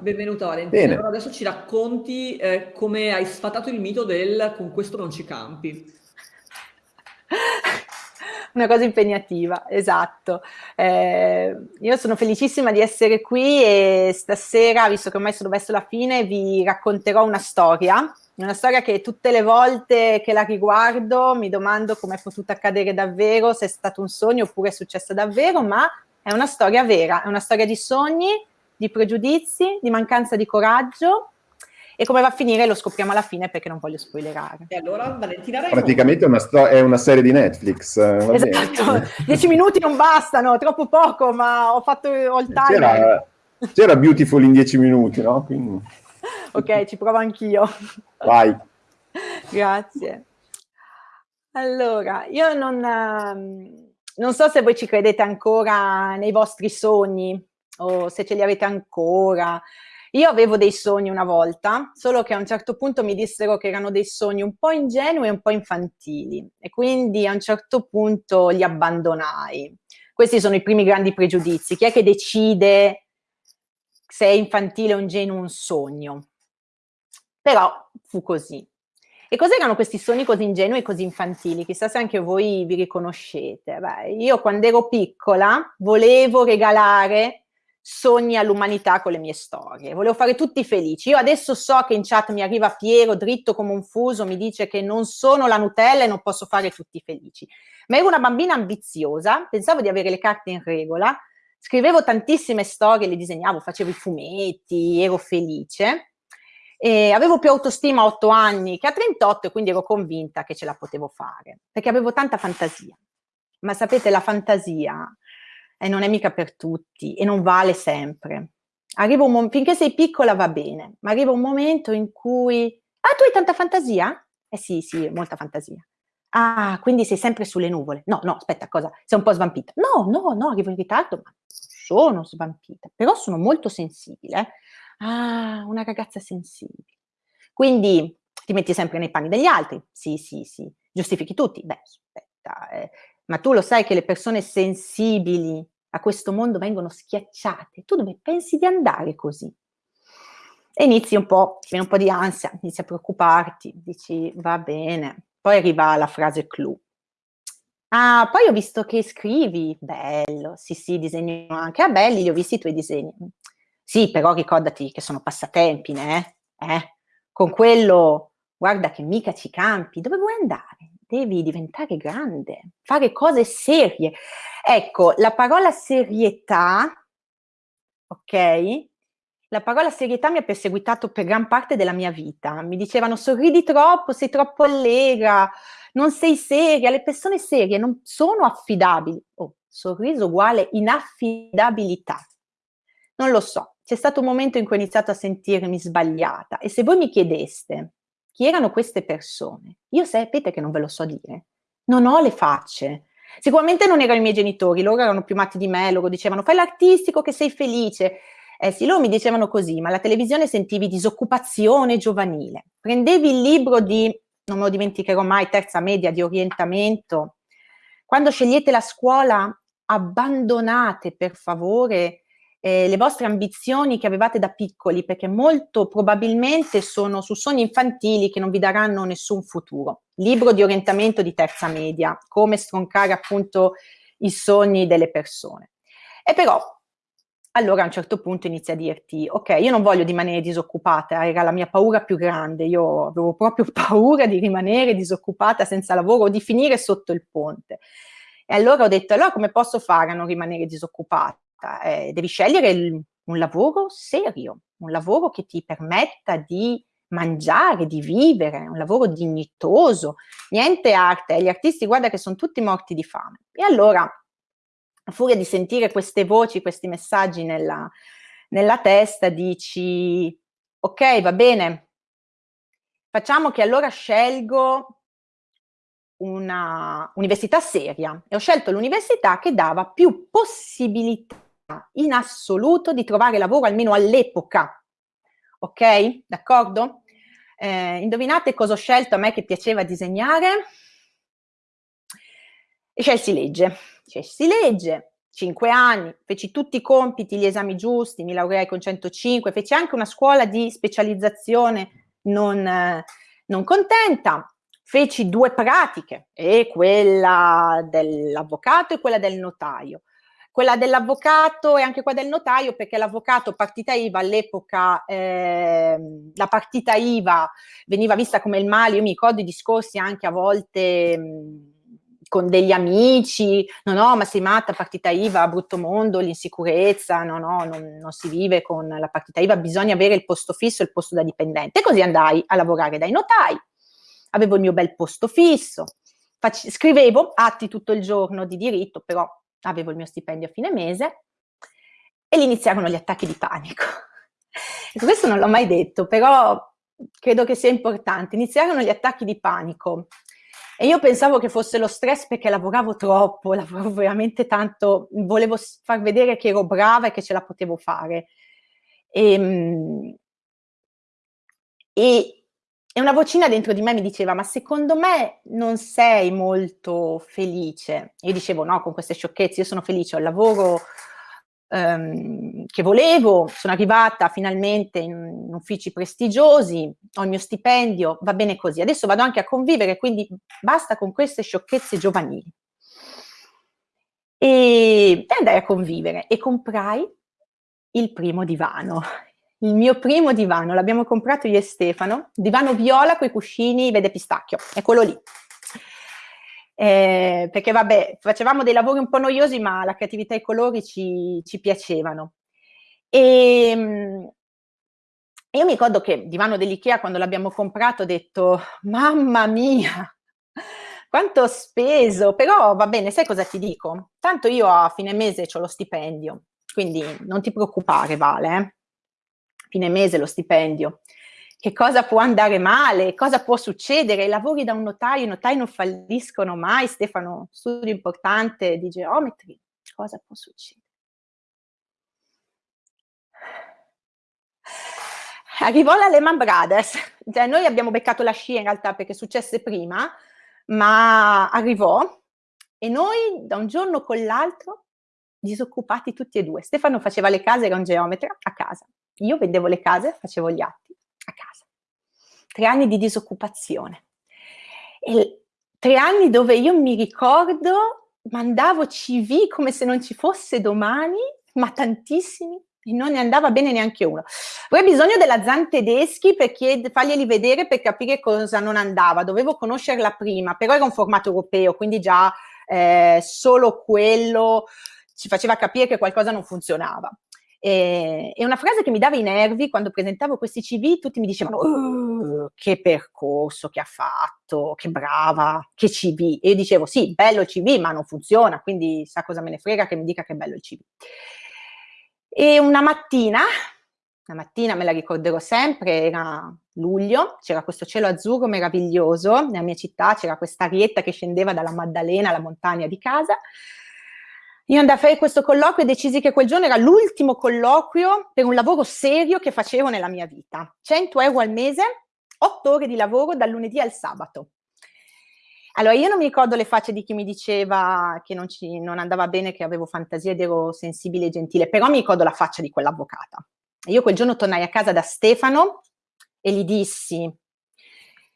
Benvenuta Valentina. Allora adesso ci racconti eh, come hai sfatato il mito del con questo non ci campi. Una cosa impegnativa, esatto. Eh, io sono felicissima di essere qui e stasera, visto che ormai sono verso la fine, vi racconterò una storia. Una storia che tutte le volte che la riguardo mi domando come è potuto accadere davvero, se è stato un sogno oppure è successo davvero, ma è una storia vera, è una storia di sogni, di pregiudizi, di mancanza di coraggio e come va a finire lo scopriamo alla fine perché non voglio spoilerare. E allora Valentina Raimo. Praticamente è una, è una, serie di Netflix. Eh, esatto, dieci minuti non bastano, troppo poco, ma ho fatto all time. C'era, c'era Beautiful in dieci minuti, no? Quindi... ok, ci provo anch'io. Vai. Grazie. Allora, io non, ehm, non so se voi ci credete ancora nei vostri sogni o se ce li avete ancora. Io avevo dei sogni una volta, solo che a un certo punto mi dissero che erano dei sogni un po' ingenui e un po' infantili e quindi a un certo punto li abbandonai. Questi sono i primi grandi pregiudizi. Chi è che decide se è infantile o ingenuo un sogno? Però fu così. E cos'erano questi sogni così ingenui e così infantili? Chissà se anche voi vi riconoscete. Beh, io quando ero piccola volevo regalare sogni all'umanità con le mie storie. Volevo fare tutti felici. Io adesso so che in chat mi arriva Piero, dritto come un fuso, mi dice che non sono la Nutella e non posso fare tutti felici. Ma ero una bambina ambiziosa, pensavo di avere le carte in regola, scrivevo tantissime storie, le disegnavo, facevo i fumetti, ero felice. E avevo più autostima a 8 anni che a 38 e quindi ero convinta che ce la potevo fare, perché avevo tanta fantasia. Ma sapete, la fantasia e non è mica per tutti e non vale sempre. Arriva un momento, finché sei piccola va bene, ma arriva un momento in cui, ah, tu hai tanta fantasia? Eh sì, sì, molta fantasia. Ah, quindi sei sempre sulle nuvole. No, no, aspetta, cosa? Sei un po' svampita. No, no, no, arrivo in ritardo, ma sono svampita, però sono molto sensibile. Eh? Ah, una ragazza sensibile. Quindi ti metti sempre nei panni degli altri. Sì, sì, sì. Giustifichi tutti. Beh, aspetta, eh, ma tu lo sai che le persone sensibili a questo mondo vengono schiacciate, tu dove pensi di andare così? E inizi un po', ti viene un po' di ansia, inizi a preoccuparti, dici va bene, poi arriva la frase clou. Ah, poi ho visto che scrivi, bello, sì sì, disegno anche, ah belli, li ho visti i tuoi disegni. Sì, però ricordati che sono passatempi, eh? eh? Con quello, guarda che mica ci campi, dove vuoi andare? Devi diventare grande, fare cose serie. Ecco, la parola serietà, ok? La parola serietà mi ha perseguitato per gran parte della mia vita. Mi dicevano sorridi troppo, sei troppo allegra, non sei seria. Le persone serie non sono affidabili. Oh, sorriso uguale inaffidabilità. Non lo so. C'è stato un momento in cui ho iniziato a sentirmi sbagliata e se voi mi chiedeste chi erano queste persone? Io sapete che non ve lo so dire. Non ho le facce. Sicuramente non erano i miei genitori, loro erano più matti di me, loro dicevano fai l'artistico che sei felice. Eh sì, loro mi dicevano così, ma alla televisione sentivi disoccupazione giovanile. Prendevi il libro di, non me lo dimenticherò mai, terza media di orientamento. Quando scegliete la scuola, abbandonate per favore eh, le vostre ambizioni che avevate da piccoli, perché molto probabilmente sono su sogni infantili che non vi daranno nessun futuro. Libro di orientamento di terza media, come stroncare appunto i sogni delle persone. E però allora a un certo punto inizia a dirti, ok, io non voglio rimanere disoccupata, era la mia paura più grande, io avevo proprio paura di rimanere disoccupata senza lavoro o di finire sotto il ponte. E allora ho detto, allora come posso fare a non rimanere disoccupata? Eh, devi scegliere il, un lavoro serio, un lavoro che ti permetta di mangiare, di vivere, un lavoro dignitoso, niente arte, gli artisti guarda che sono tutti morti di fame. E allora, a furia di sentire queste voci, questi messaggi nella, nella testa, dici, ok, va bene, facciamo che allora scelgo una università seria e ho scelto l'università che dava più possibilità in assoluto di trovare lavoro almeno all'epoca. Ok? D'accordo? Eh, indovinate cosa ho scelto a me che piaceva disegnare? E scelsi legge. Scelsi legge cinque anni, feci tutti i compiti, gli esami giusti, mi laureai con 105, feci anche una scuola di specializzazione non, eh, non contenta, feci due pratiche, e quella dell'avvocato e quella del notaio. Quella dell'avvocato e anche quella del notaio, perché l'avvocato partita IVA all'epoca, eh, la partita IVA veniva vista come il male, io mi ricordo i discorsi anche a volte... Mh, con degli amici, no, no, ma sei matta, partita IVA, brutto mondo, l'insicurezza, no, no, non, non, si vive con la partita IVA, bisogna avere il posto fisso il posto da dipendente. E così andai a lavorare dai notai, avevo il mio bel posto fisso, scrivevo atti tutto il giorno di diritto, però avevo il mio stipendio a fine mese e lì iniziarono gli attacchi di panico. Questo non l'ho mai detto, però credo che sia importante. Iniziarono gli attacchi di panico e io pensavo che fosse lo stress perché lavoravo troppo, lavoravo veramente tanto, volevo far vedere che ero brava e che ce la potevo fare. E, ehm, e, e una vocina dentro di me mi diceva, ma secondo me non sei molto felice. Io dicevo, no, con queste sciocchezze, io sono felice, ho il lavoro ehm, che volevo, sono arrivata finalmente in, uffici prestigiosi, ho il mio stipendio, va bene così. Adesso vado anche a convivere, quindi basta con queste sciocchezze giovanili. E, andai a convivere e comprai il primo divano. Il mio primo divano, l'abbiamo comprato io e Stefano, divano viola con i cuscini vede pistacchio, è quello lì eh, perché vabbè, facevamo dei lavori un po' noiosi, ma la creatività e i colori ci, ci piacevano. E, ehm, io mi ricordo che divano dell'Ikea, quando l'abbiamo comprato, ho detto, mamma mia, quanto ho speso, però va bene, sai cosa ti dico? Tanto io a fine mese ho lo stipendio, quindi non ti preoccupare, Vale, eh? Fine mese lo stipendio che cosa può andare male, cosa può succedere, lavori da un notaio, i notai non falliscono mai, Stefano, studio importante di geometri, cosa può succedere? Arrivò la Lehman Brothers, cioè, noi abbiamo beccato la scia in realtà perché successe prima, ma arrivò e noi da un giorno con l'altro disoccupati tutti e due. Stefano faceva le case, era un geometra a casa. Io vendevo le case, facevo gli atti a casa. Tre anni di disoccupazione. E tre anni dove io mi ricordo, mandavo CV come se non ci fosse domani, ma tantissimi, e non ne andava bene neanche uno. Avrei bisogno della Zan tedeschi per chied- farglieli vedere per capire cosa non andava. Dovevo conoscerla prima, però era un formato europeo, quindi già eh, solo quello ci faceva capire che qualcosa non funzionava. E, una frase che mi dava i nervi quando presentavo questi CV, tutti mi dicevano oh, che percorso che ha fatto, che brava, che CV. E io dicevo sì, bello il CV, ma non funziona, quindi sa cosa me ne frega che mi dica che è bello il CV. E una mattina, una mattina me la ricorderò sempre, era luglio, c'era questo cielo azzurro meraviglioso, nella mia città c'era questa arietta che scendeva dalla Maddalena, la montagna di casa, io andai a fare questo colloquio e decisi che quel giorno era l'ultimo colloquio per un lavoro serio che facevo nella mia vita. 100 euro al mese, 8 ore di lavoro dal lunedì al sabato. Allora, io non mi ricordo le facce di chi mi diceva che non, ci, non andava bene, che avevo fantasia ed ero sensibile e gentile, però mi ricordo la faccia di quell'avvocata. io quel giorno tornai a casa da Stefano e gli dissi,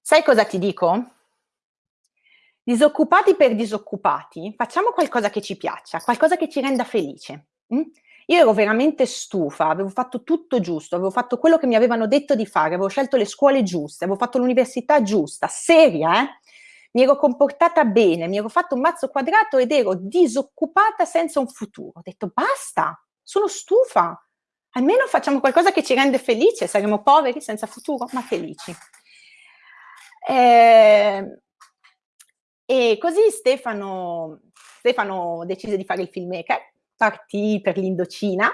sai cosa ti dico? Disoccupati per disoccupati, facciamo qualcosa che ci piaccia, qualcosa che ci renda felice. Mm? Io ero veramente stufa, avevo fatto tutto giusto, avevo fatto quello che mi avevano detto di fare, avevo scelto le scuole giuste, avevo fatto l'università giusta, seria, eh? Mi ero comportata bene, mi ero fatto un mazzo quadrato ed ero disoccupata senza un futuro. Ho detto basta, sono stufa, almeno facciamo qualcosa che ci rende felice, saremo poveri senza futuro, ma felici. Eh, e così Stefano, Stefano decise di fare il filmmaker, partì per l'Indocina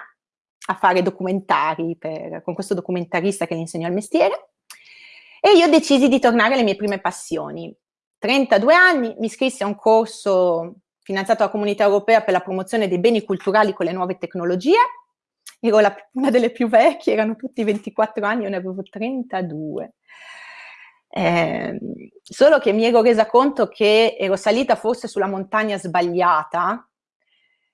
a fare documentari per, con questo documentarista che gli insegnò il mestiere e io decisi di tornare alle mie prime passioni. 32 anni, mi iscrissi a un corso finanziato dalla Comunità Europea per la promozione dei beni culturali con le nuove tecnologie. Ero la, una delle più vecchie, erano tutti 24 anni, io ne avevo 32. Eh, solo che mi ero resa conto che ero salita forse sulla montagna sbagliata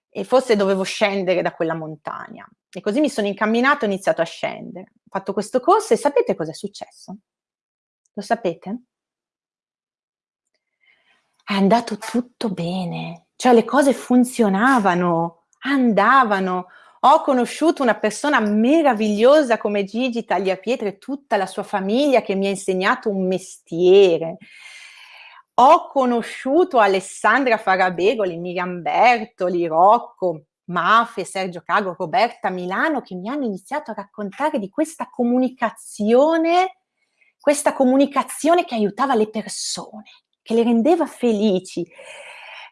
e forse dovevo scendere da quella montagna. E così mi sono incamminato e ho iniziato a scendere. Ho fatto questo corso e sapete cosa è successo? Lo sapete? È andato tutto bene, cioè le cose funzionavano, andavano. Ho conosciuto una persona meravigliosa come Gigi Tagliapietre e tutta la sua famiglia che mi ha insegnato un mestiere ho conosciuto Alessandra Farabegoli, Miriam Bertoli, Rocco, Mafe, Sergio Cago, Roberta Milano che mi hanno iniziato a raccontare di questa comunicazione, questa comunicazione che aiutava le persone, che le rendeva felici.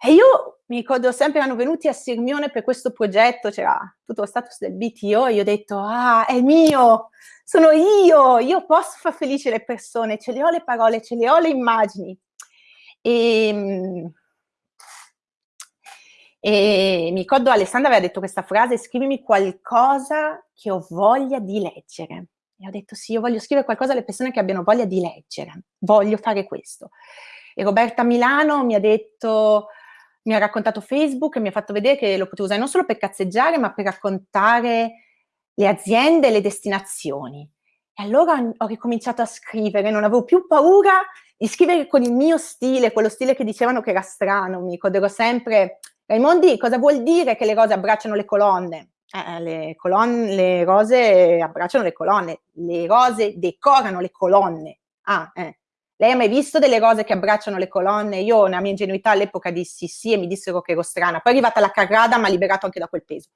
E io mi ricordo sempre, erano venuti a Sirmione per questo progetto, c'era tutto lo status del BTO e io ho detto, ah, è mio, sono io, io posso far felice le persone, ce le ho le parole, ce le ho le immagini. E, ehm, e mi ricordo Alessandra aveva detto questa frase, scrivimi qualcosa che ho voglia di leggere. E ho detto sì, io voglio scrivere qualcosa alle persone che abbiano voglia di leggere, voglio fare questo. E Roberta Milano mi ha detto, mi ha raccontato Facebook e mi ha fatto vedere che lo potevo usare non solo per cazzeggiare, ma per raccontare le aziende e le destinazioni. E allora ho ricominciato a scrivere, non avevo più paura di scrivere con il mio stile, quello stile che dicevano che era strano, mi ricorderò sempre, Raimondi, cosa vuol dire che le rose abbracciano le colonne? Eh, le, colonne, le rose abbracciano le colonne, le rose decorano le colonne. Ah, eh. Lei ha mai visto delle rose che abbracciano le colonne? Io, nella mia ingenuità all'epoca, dissi sì e mi dissero che ero strana. Poi è arrivata la carrada, mi ha liberato anche da quel peso.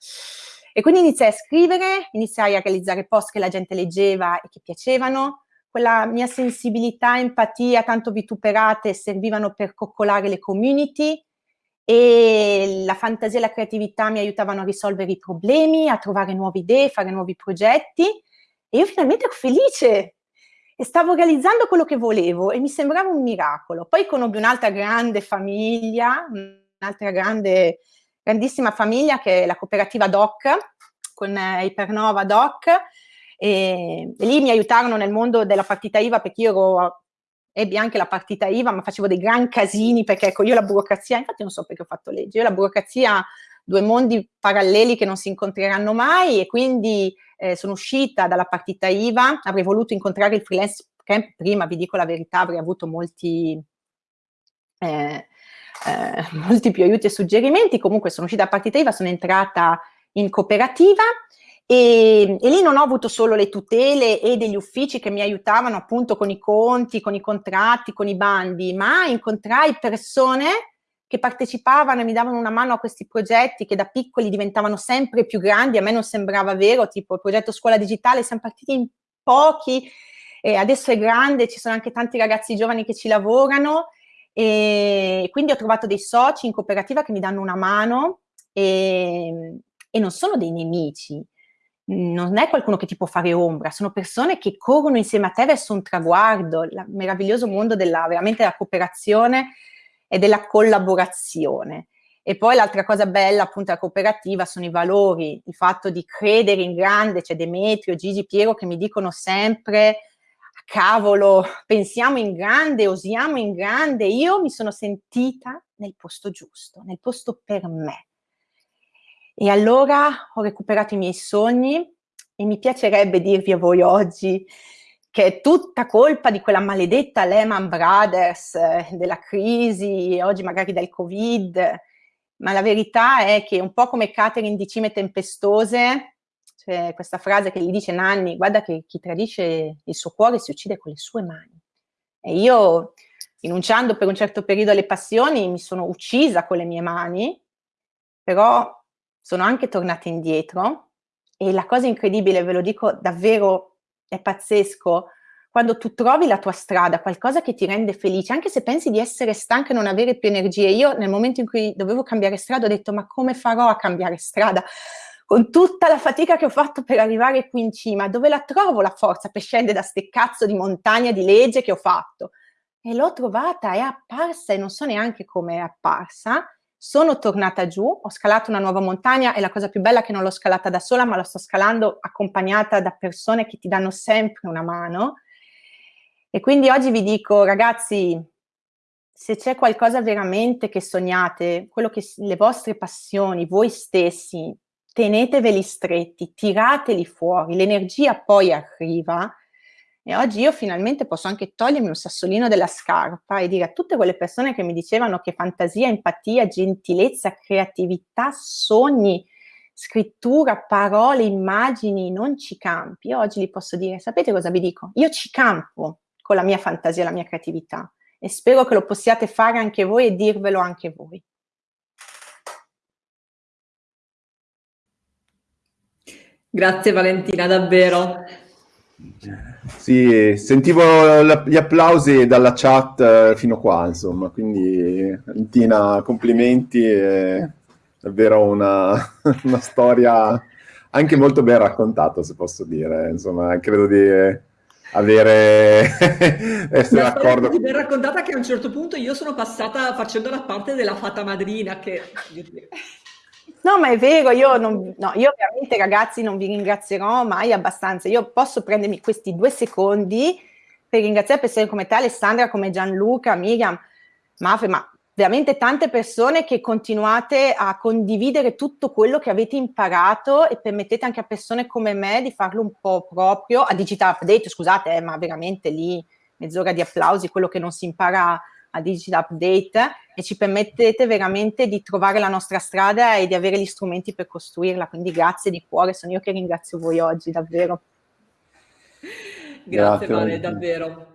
E quindi iniziai a scrivere, iniziai a realizzare post che la gente leggeva e che piacevano, quella mia sensibilità, empatia, tanto vituperate, servivano per coccolare le community e la fantasia e la creatività mi aiutavano a risolvere i problemi, a trovare nuove idee, fare nuovi progetti e io finalmente ero felice e stavo realizzando quello che volevo e mi sembrava un miracolo. Poi conobbi un'altra grande famiglia, un'altra grande, grandissima famiglia che è la cooperativa DOC, con eh, Ipernova DOC, e, e lì mi aiutarono nel mondo della partita IVA perché io ero ebbi anche la partita IVA, ma facevo dei gran casini perché ecco, io la burocrazia, infatti non so perché ho fatto legge, io la burocrazia, due mondi paralleli che non si incontreranno mai e quindi eh, sono uscita dalla partita IVA, avrei voluto incontrare il freelance camp prima, vi dico la verità, avrei avuto molti, eh, eh, molti più aiuti e suggerimenti, comunque sono uscita dalla partita IVA, sono entrata in cooperativa e, e, lì non ho avuto solo le tutele e degli uffici che mi aiutavano appunto con i conti, con i contratti, con i bandi, ma incontrai persone che partecipavano e mi davano una mano a questi progetti che da piccoli diventavano sempre più grandi, a me non sembrava vero, tipo il progetto Scuola Digitale, siamo partiti in pochi, e adesso è grande, ci sono anche tanti ragazzi giovani che ci lavorano e quindi ho trovato dei soci in cooperativa che mi danno una mano e, e non sono dei nemici, non è qualcuno che ti può fare ombra, sono persone che corrono insieme a te verso un traguardo, il meraviglioso mondo della, veramente della cooperazione e della collaborazione. E poi l'altra cosa bella appunto della cooperativa sono i valori, il fatto di credere in grande, c'è Demetrio, Gigi, Piero che mi dicono sempre cavolo, pensiamo in grande, osiamo in grande, io mi sono sentita nel posto giusto, nel posto per me e allora ho recuperato i miei sogni e mi piacerebbe dirvi a voi oggi che è tutta colpa di quella maledetta Lehman Brothers, eh, della crisi, oggi magari del Covid, ma la verità è che un po' come Catherine di Cime Tempestose, c'è questa frase che gli dice Nanni, guarda che chi tradisce il suo cuore si uccide con le sue mani. E io, rinunciando per un certo periodo alle passioni, mi sono uccisa con le mie mani, però sono anche tornata indietro e la cosa incredibile, ve lo dico davvero, è pazzesco, quando tu trovi la tua strada, qualcosa che ti rende felice, anche se pensi di essere stanca e non avere più energie. Io nel momento in cui dovevo cambiare strada ho detto ma come farò a cambiare strada? Con tutta la fatica che ho fatto per arrivare qui in cima, dove la trovo la forza per scendere da ste cazzo di montagna di legge che ho fatto? E l'ho trovata, è apparsa e non so neanche come è apparsa, sono tornata giù, ho scalato una nuova montagna e la cosa più bella è che non l'ho scalata da sola, ma la sto scalando accompagnata da persone che ti danno sempre una mano. E quindi oggi vi dico, ragazzi, se c'è qualcosa veramente che sognate, quello che le vostre passioni, voi stessi, teneteveli stretti, tirateli fuori, l'energia poi arriva e oggi io finalmente posso anche togliermi un sassolino della scarpa e dire a tutte quelle persone che mi dicevano che fantasia, empatia, gentilezza, creatività, sogni, scrittura, parole, immagini non ci campi. Io oggi gli posso dire, sapete cosa vi dico? Io ci campo con la mia fantasia la mia creatività e spero che lo possiate fare anche voi e dirvelo anche voi. Grazie Valentina, davvero. Sì, sentivo gli applausi dalla chat eh, fino qua, insomma, quindi Valentina, complimenti, è davvero una, una storia anche molto ben raccontata, se posso dire, insomma, credo di avere essere d'accordo. così ben raccontata che a un certo punto io sono passata facendo la parte della fata madrina che... No, ma è vero, io, non, no, io veramente ragazzi non vi ringrazierò mai abbastanza. Io posso prendermi questi due secondi per ringraziare persone come te, Alessandra, come Gianluca, Miriam, Mafe, ma veramente tante persone che continuate a condividere tutto quello che avete imparato e permettete anche a persone come me di farlo un po' proprio, a Digital Update, scusate, eh, ma veramente lì mezz'ora di applausi, quello che non si impara a Digital Update e ci permettete veramente di trovare la nostra strada e di avere gli strumenti per costruirla. Quindi grazie di cuore, sono io che ringrazio voi oggi, davvero. Grazie, grazie Vale, davvero.